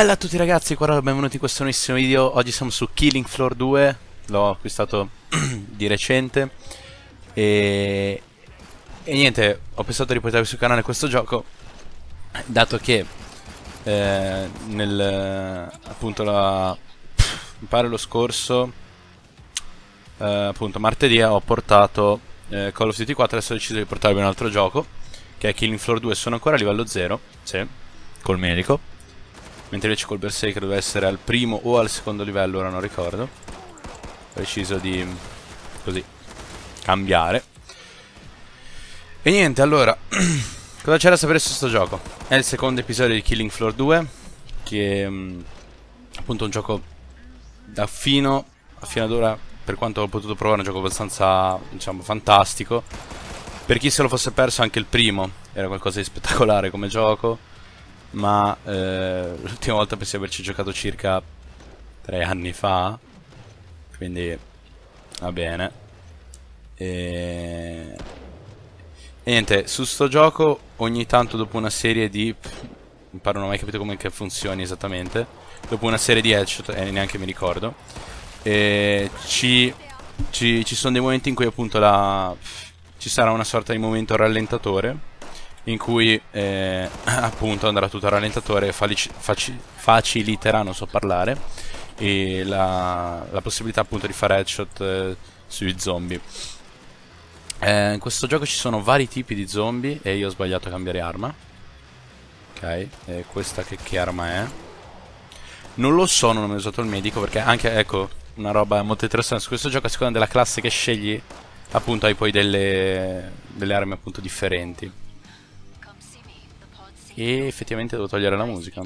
Bella a tutti ragazzi, qua benvenuti in questo nuovissimo video. Oggi siamo su Killing Floor 2 L'ho acquistato di recente. E... e niente, ho pensato di portarvi sul canale questo gioco Dato che eh, nel... appunto la... mi pare lo scorso eh, appunto martedì ho portato eh, Call of Duty 4 Adesso ho deciso di portarvi un altro gioco Che è Killing Floor 2 Sono ancora a livello 0 Sì, col medico Mentre invece col Berserker doveva essere al primo o al secondo livello, ora non ricordo. Ho deciso di, così, cambiare. E niente, allora, cosa c'è da sapere su questo gioco? È il secondo episodio di Killing Floor 2, che è mm, appunto un gioco da fino, fino ad ora, per quanto ho potuto provare, un gioco abbastanza, diciamo, fantastico. Per chi se lo fosse perso anche il primo, era qualcosa di spettacolare come gioco ma eh, l'ultima volta penso di averci giocato circa tre anni fa quindi va bene. E... e niente su sto gioco ogni tanto dopo una serie di mi pare non ho mai capito come funzioni esattamente dopo una serie di headshot e eh, neanche mi ricordo e ci, ci, ci sono dei momenti in cui appunto la, ci sarà una sorta di momento rallentatore in cui eh, appunto andrà tutto a rallentatore e faciliterà, non so parlare, e la, la, possibilità appunto di fare headshot eh, sui zombie. Eh, in questo gioco ci sono vari tipi di zombie e io ho sbagliato a cambiare arma. Ok, e questa che, che arma è? Non lo so, non ho mai usato il medico perché anche, ecco, una roba molto interessante su questo gioco a seconda della classe che scegli appunto hai poi delle, delle armi appunto differenti e effettivamente devo togliere la musica.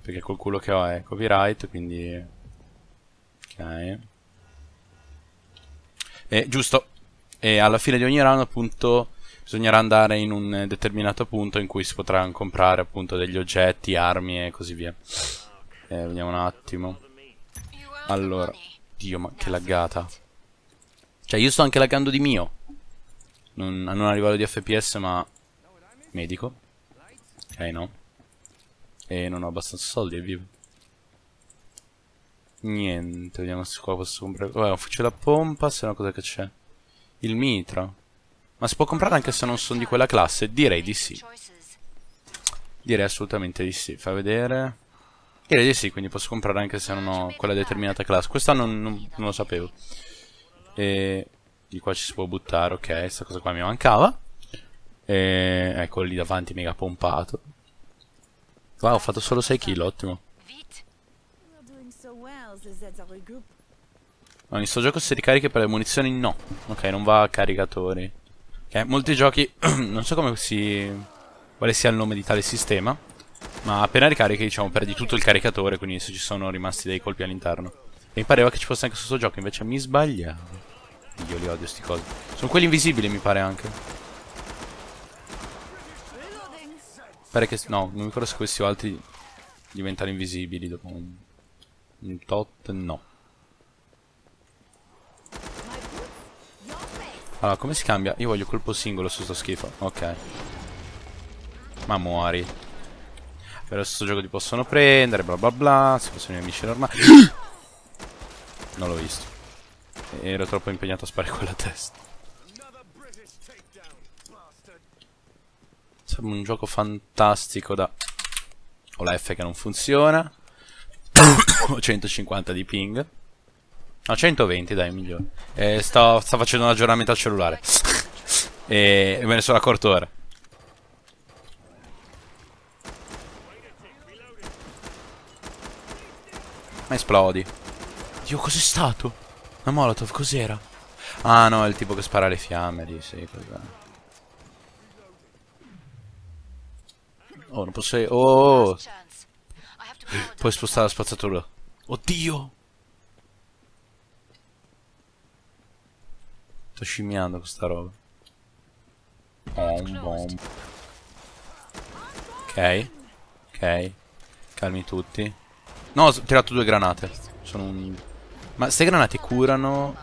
Perché col culo che ho è copyright, quindi... Ok. E, giusto. E alla fine di ogni round appunto bisognerà andare in un determinato punto in cui si potranno comprare appunto degli oggetti, armi e così via. Eh, vediamo un attimo. Allora. Dio, ma che laggata. Cioè io sto anche laggando di mio. Non, non a livello di FPS ma... Medico. Ok, no. E non ho abbastanza soldi, è vivo. Niente, vediamo se qua posso comprare... Vabbè, un fucile a pompa, se no cosa che c'è? Il mitra. Ma si può comprare anche se non sono di quella classe? Direi di sì. Direi assolutamente di sì. Fai vedere... Direi di sì, quindi posso comprare anche se non ho quella determinata classe. Questa non, non, non lo sapevo. E... Di qua ci si può buttare, ok, questa cosa qua mi mancava. E ecco lì davanti mega pompato. Wow, ho fatto solo 6 kill, ottimo. No, in sto gioco se ricariche per le munizioni no. Ok, non va a caricatori. Ok, molti giochi, non so come si... quale sia il nome di tale sistema. Ma appena ricarichi, diciamo, perdi tutto il caricatore, quindi se ci sono rimasti dei colpi all'interno. E mi pareva che ci fosse anche questo gioco, invece mi sbagliavo. Io li odio sti cosi. Sono quelli invisibili, mi pare anche. Pare che... No, non mi ricordo se questi altri diventano invisibili dopo un, un tot, no. Allora, come si cambia? Io voglio colpo singolo su sto schifo. Ok. Ma muori. Per questo gioco ti possono prendere, bla bla bla. Se fossero nemici normali. non l'ho visto. Ero troppo impegnato a sparare quella testa. Sembra un gioco fantastico da... Ho la F che non funziona. Ho 150 di ping. No, 120 dai, migliore. E sto, sto facendo un aggiornamento al cellulare. e, e me ne sono accorto ora. Ma esplodi. Dio, cos'è stato? Una molotov, cos'era? Ah no, è il tipo che spara le fiamme lì, sì, cos'è. Oh, non posso... Oh! Puoi spostare la spazzatura. Oddio! Sto scimmiando questa roba. Bom, bom. Ok. Ok. Calmi tutti. No, ho tirato due granate. Sono un... Ma queste granate curano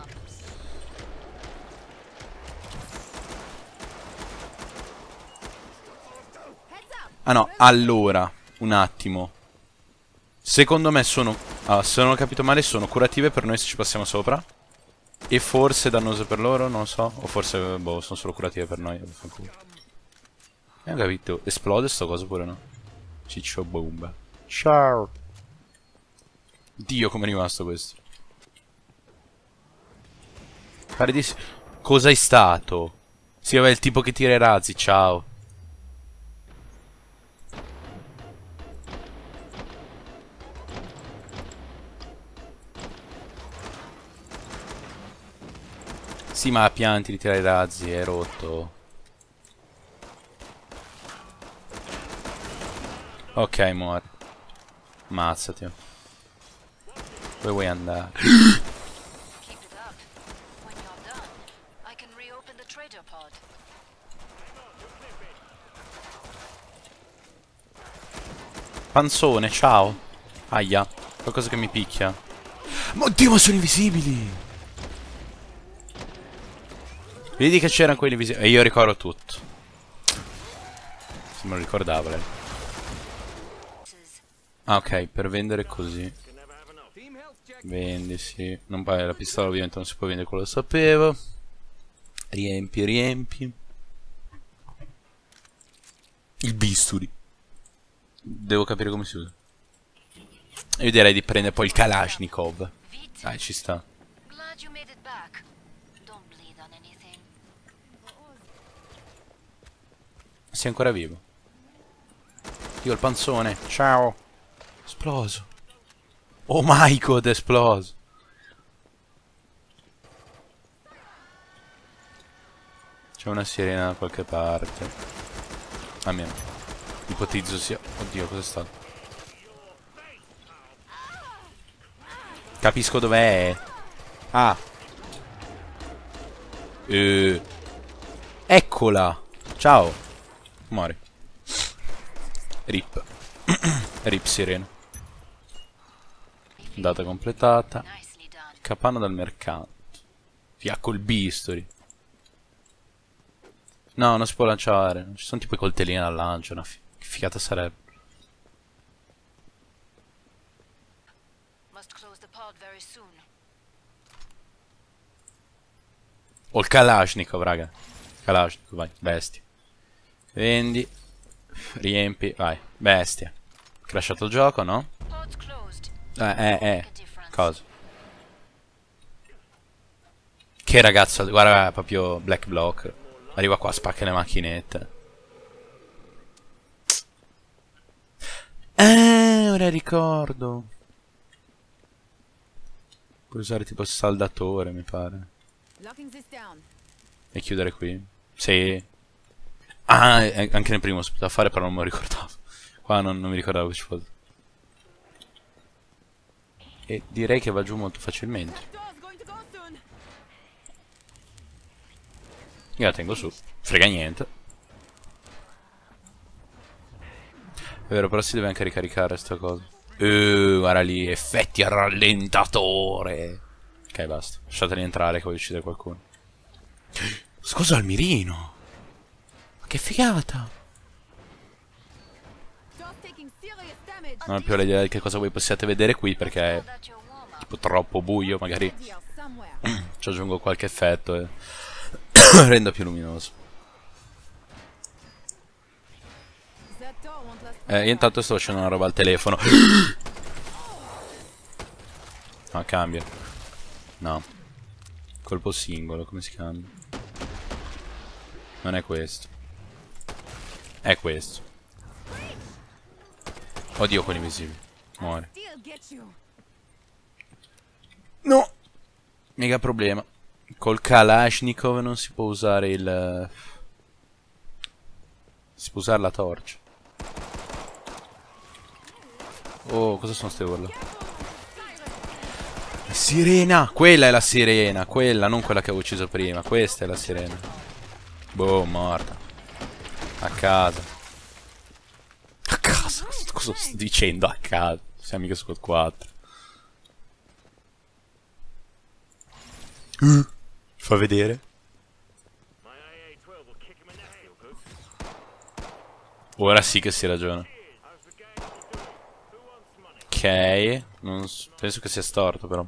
Ah no, allora, un attimo. Secondo me sono... Ah, se non ho capito male sono curative per noi se ci passiamo sopra. E forse dannose per loro, non lo so. O forse, boh, sono solo curative per noi. Abbiamo capito. Esplode sto coso pure no? Ciccio bomba. Ciao. Dio come è rimasto questo. Pare di... Cosa è stato? Sì, vabbè, il tipo che tira i razzi, ciao. Sì, ma pianti di tirare i razzi, è rotto. Ok, muore. Ammazzati. Dove vuoi andare? Panzone, ciao. Aia, qualcosa che mi picchia. Oddio, ma sono invisibili! Vedi che c'erano quelli invisibili. E io ricordo tutto. Se me lo ricordavo lei. Ah, ok, per vendere così. Vendi, sì. Non paga la pistola, ovviamente non si può vendere, quello lo sapevo. Riempi, riempi. Il bisturi. Devo capire come si usa. Io direi di prendere poi il Kalashnikov. Dai, ci sta. Sei ancora vivo. Io il panzone. Ciao. Esploso. Oh my god, esploso. C'è una sirena da qualche parte. Almeno. Ipotizzo sia... Oddio, cos'è stato? Capisco dov'è. Ah. Eh. Eccola. Ciao. Muori. Rip. Rip sirena. Data completata. Capanna dal mercato. Via col bisturi. No, non si può lanciare. Ci sono tipo i coltellini al lancio. Una che figata sarebbe. O il Kalashnikov, raga. Kalashnikov, vai, bestia. Vendi. Riempi. Vai. Bestia. Crashato il gioco, no? Eh, eh, eh. Cosa? Che ragazzo, guarda proprio Black Block. Arriva qua, spacca le macchinette. Eh, ora ricordo. Puoi usare tipo saldatore, mi pare. E chiudere qui? Sì. Ah, anche nel primo poteva fare, però non me lo ricordavo. Qua non, non mi ricordavo che ci fosse. E direi che va giù molto facilmente. Io la tengo su. Frega niente. È vero, però si deve anche ricaricare sta cosa. Uh, guarda lì, effetti a rallentatore. Ok, basta. Lasciateli entrare che voglio uccidere qualcuno. Scusa al mirino. Che figata! Non ho più l'idea di che cosa voi possiate vedere qui perché è tipo troppo buio, magari ci aggiungo qualche effetto e rendo più luminoso. Eh, io intanto sto facendo una roba al telefono. Ah, cambia. No. Colpo singolo, come si cambia? Non è questo. È questo. Oddio, quelli invisibili. Muore. No! Mega problema. Col Kalashnikov non si può usare il... Si può usare la torcia. Oh, cosa sono ste urla? La sirena! Quella è la sirena! Quella, non quella che avevo ucciso prima. Questa è la sirena. Boh, morta. A casa. A casa? Cosa sto dicendo a casa? Siamo mica squad 4. Uh, fa vedere. Ora sì che si ragiona. Ok. Non penso che sia storto però.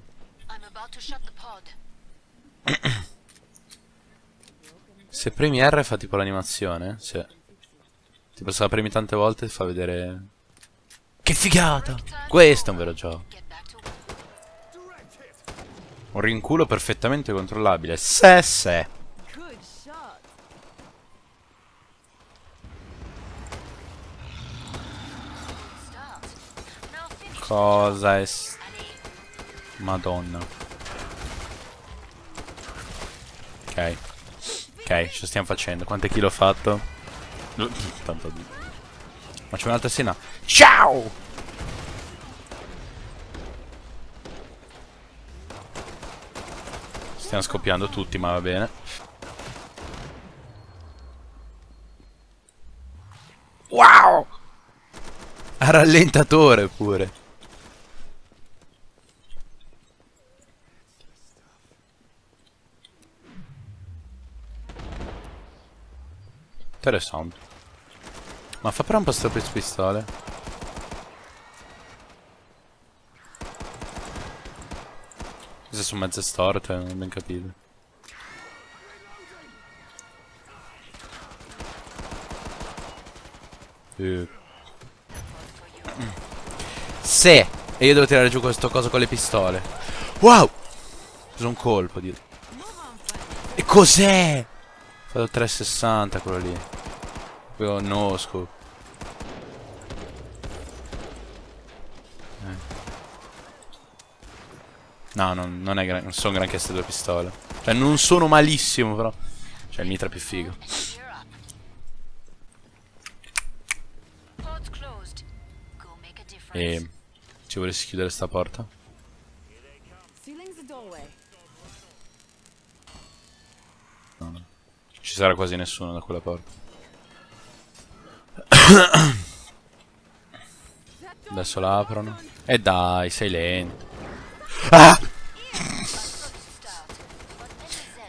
Se premi R fa tipo l'animazione? Sì. Se la premi tante volte ti fa vedere... Che figata! Questo è un vero gioco. Un rinculo perfettamente controllabile. Se se. Cosa è... Madonna. Ok. Ok, ce la stiamo facendo. Quante kill ho fatto? Tanto di... Facciamo un'altra scena. Ciao! Stiamo scoppiando tutti, ma va bene. Wow! A rallentatore pure. Interessante. Ma fa però un po' sto per pistole. Queste sono mezze storte, non ho ben capito. Eh. Se! E io devo tirare giù questo coso con le pistole. Wow! Ho un colpo, Dio. E cos'è? Ho fatto 360 quello lì. Proprio no scope. Eh. No, non, non, è gran- non sono granché queste due pistole. Cioè, non sono malissimo, però. Cioè, il mitra è più figo. E ci volessi chiudere sta porta? The doorway. Ci sarà quasi nessuno da quella porta. Adesso la aprono. E dai, sei lento. Ah!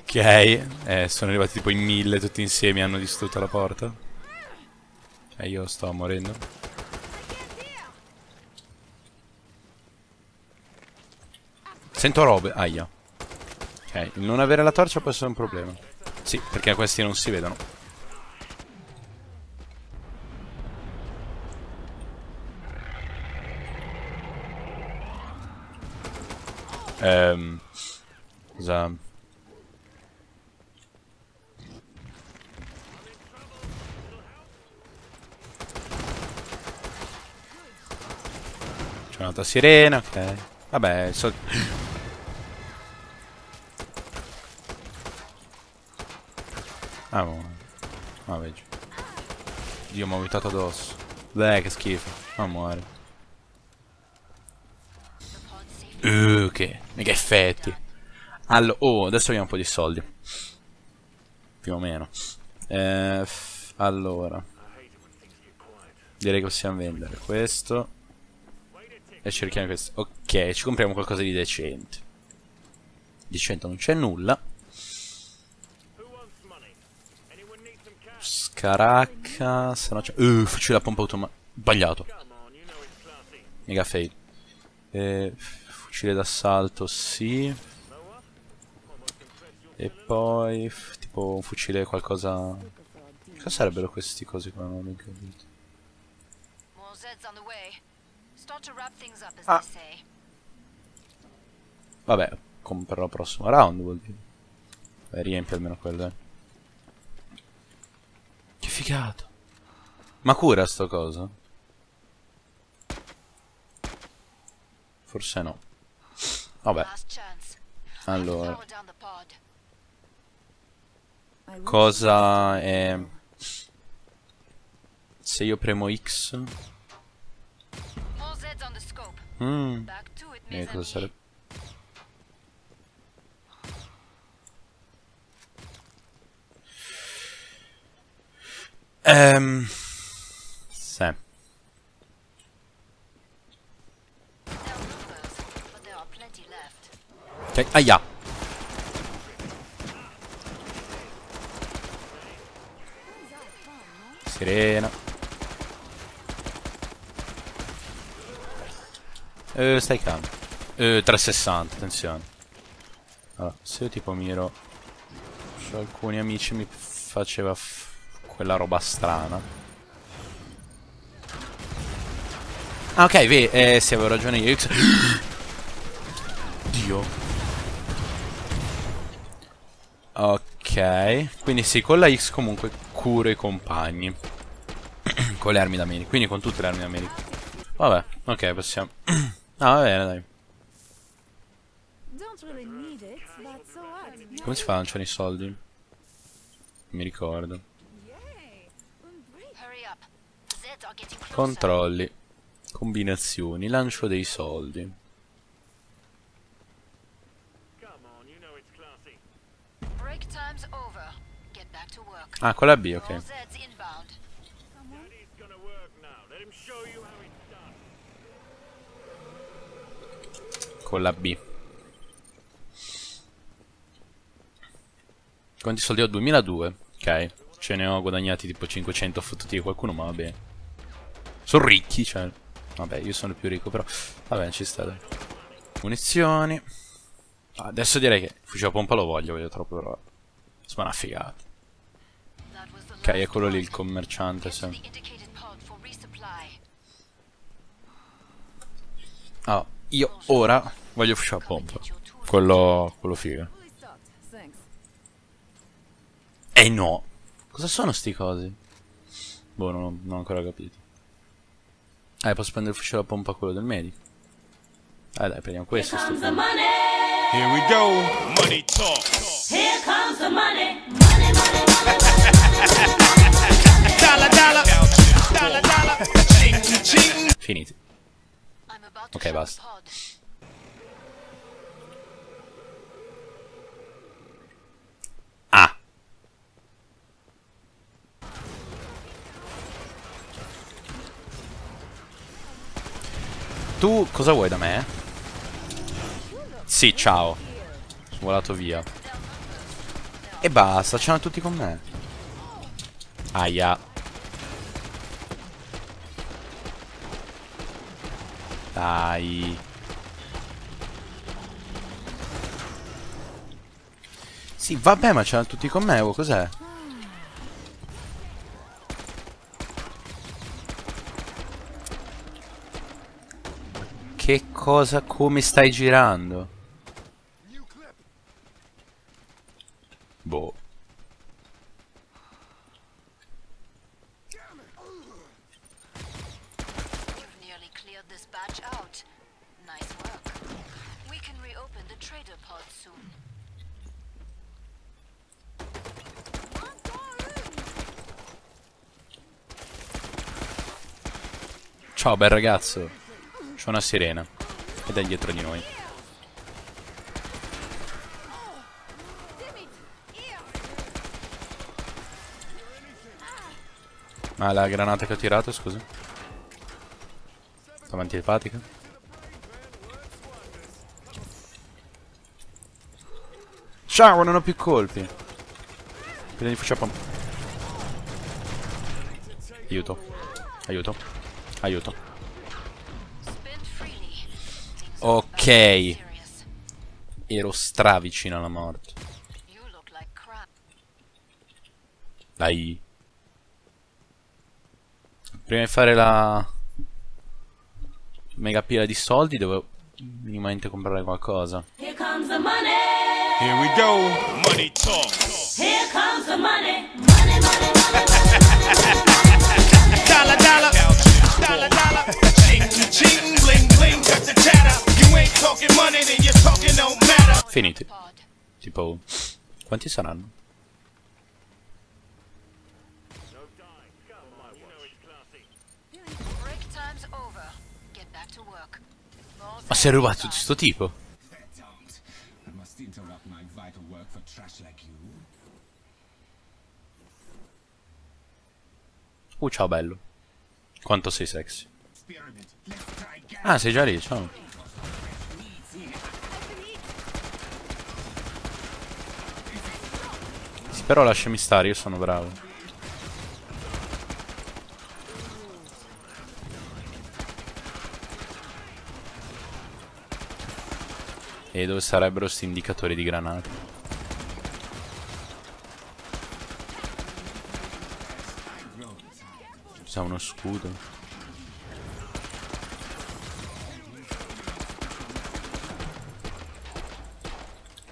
Ok, eh, sono arrivati tipo in mille tutti insieme e hanno distrutto la porta. E io sto morendo. Sento robe. Aia. Ok, non avere la torcia può essere un problema. Sì, perché questi non si vedono. Ehm... Cosa... C'è un'altra sirena, ok. Vabbè, so... Ah, ma... Ah, vedi. Dio, mi ho vomitato addosso. Beh, che schifo. Ma muore. Uh, che... Mega effetti. Allora, oh, adesso abbiamo un po' di soldi. Più o meno. Eh, allora. Direi che possiamo vendere questo. E cerchiamo questo. Ok, ci compriamo qualcosa di decente. Decente non c'è nulla. Scaracca. Se no c'è. Uh, fucile a pompa automatica. Sbagliato. Mega fail. Eh, fucile d'assalto, sì. E poi. Tipo un fucile qualcosa. Cosa sarebbero questi cosi qua? Non ho capito. Ah. Vabbè, comprerò il prossimo round vuol dire. Beh, riempi almeno quelle. Che figata. Ma cura sto coso? Forse no. Vabbè, allora. Cosa è... Se io premo X... Mm. E cosa sarebbe? Ehm... Sì. Ok, aia! Sirena. Eh, stai calmo. Eh, 360, attenzione. Allora, se io tipo miro su alcuni amici mi faceva quella roba strana. Ah, ok, vedi, eh, sì, avevo ragione io. Dio. Ok, quindi sì, con la X comunque curo i compagni. con le armi da medico, quindi con tutte le armi da medico. Vabbè, ok, possiamo. Ah, va bene, dai. Come si fa a lanciare i soldi? Non mi ricordo. Controlli. Combinazioni. Lancio dei soldi. Ah, con la B, ok. Con la B. Quanti soldi ho? 2002. Ok. Ce ne ho guadagnati tipo 500 fottuti di qualcuno, ma va bene. Sono ricchi, cioè. Vabbè, io sono il più ricco, però. Vabbè, ci sta, dai. Munizioni. Ah, Adesso direi che il fucile a pompa lo voglio, voglio troppo, però. Insomma, una figata. Ok, last eccolo lì il commerciante, sì. resupply. Ah, io ora voglio il fucile a pompa. Quello, quello figo. Eh no! Cosa sono sti cosi? Boh, non, non ho ancora capito. Eh, posso prendere il fucile a pompa quello del medico. Eh dai, prendiamo questo. sto figo. Here we go. Money talk. Here comes the money. Money, money, money, Dollar, dollar. Ching, ching. Finiti. Ok, basta. Ah! Tu cosa vuoi da me? Sì, ciao. Sono volato via. E basta, c'erano tutti con me. Aia. Dai. Sì, vabbè, ma c'erano tutti con me, oh, cos'è? Che cosa, come stai girando? Ciao, bel ragazzo. C'è una sirena. Ed è dietro di noi. Ma la granata che ho tirato, scusa? Stava antipatica? Ciao, non ho più colpi. Prima di fucile a pompa. Aiuto. Aiuto. Aiuto. Ok. Ero stra vicino alla morte. You look like crap. Dai. Prima di fare la mega pila di soldi devo minimamente comprare qualcosa. Here comes the money. Here we go. Money talk. Here comes the money. Money, money, money, money. Dollar, dollar. Dollar, dollar. Ching, ching. Bling, bling. Cut the chatter. You ain't talking money, then you're talking no matter. Finiti. Tipo quanti saranno? Ma si è rubato di inbound. sto tipo? Uh, ciao bello. Quanto sei sexy. Ah, sei già lì, ciao. Sì, però lasciami stare, io sono bravo. E dove sarebbero questi indicatori di granate? C'è uno scudo.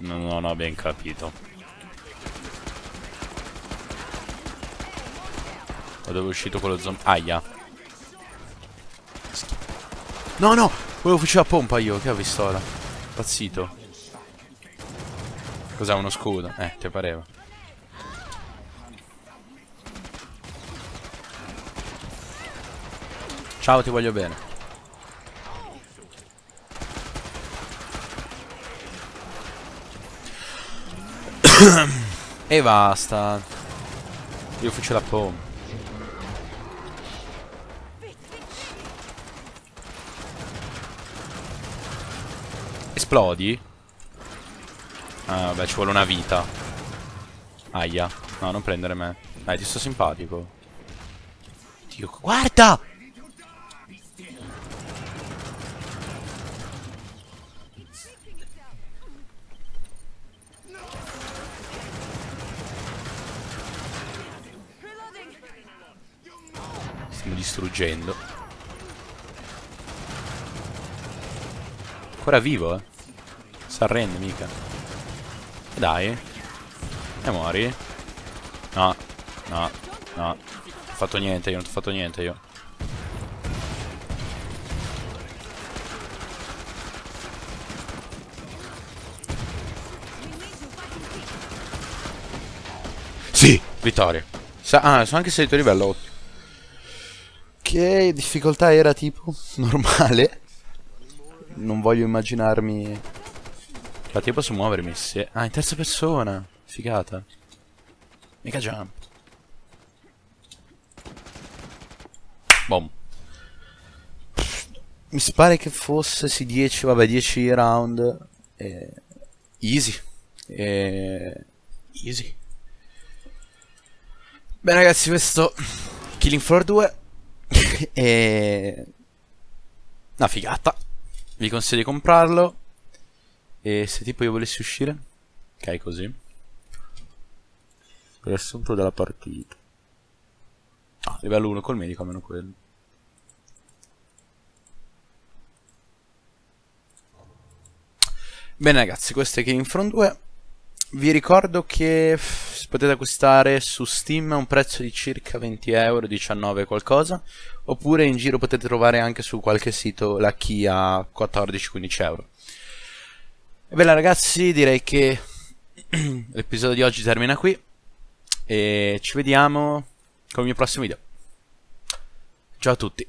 Non, ho ben capito. Da dove è uscito quello zombie? Aia. No, no! Volevo fucile a pompa io, che ho visto ora? Pazzito. Cos'è uno scudo? Eh, ti pareva. Ciao, ti voglio bene. e basta. Io faccio la pompa. Esplodi? Ah, vabbè, ci vuole una vita. Aia. No, non prendere me. Dai, ti sto simpatico. Dio, guarda! Stiamo distruggendo. Ancora vivo, eh. S'arrende mica. Dai. E muori. No. No. No. Non ho fatto niente io, non ho fatto niente io. Sì, vittoria. Sa ah, sono anche salito livello 8. Difficoltà era tipo? Normale? Non voglio immaginarmi... Infatti io posso muovermi se... Ah, in terza persona! Figata. Mica jump. Boom. Mi pare che fosse sì 10, vabbè 10 round. Eh, easy. Eh, easy. Bene ragazzi, questo Killing Floor 2 è una figata. Vi consiglio di comprarlo. E se tipo io volessi uscire, ok, così. Riassunto della partita. Ah, livello 1 col medico, almeno quello. Bene ragazzi, questo è Killing Front 2. Vi ricordo che si potete acquistare su Steam a un prezzo di circa 20 euro, 19 qualcosa, oppure in giro potete trovare anche su qualche sito la key a 14-15 euro. E ragazzi, direi che l'episodio di oggi termina qui e ci vediamo con il mio prossimo video. Ciao a tutti.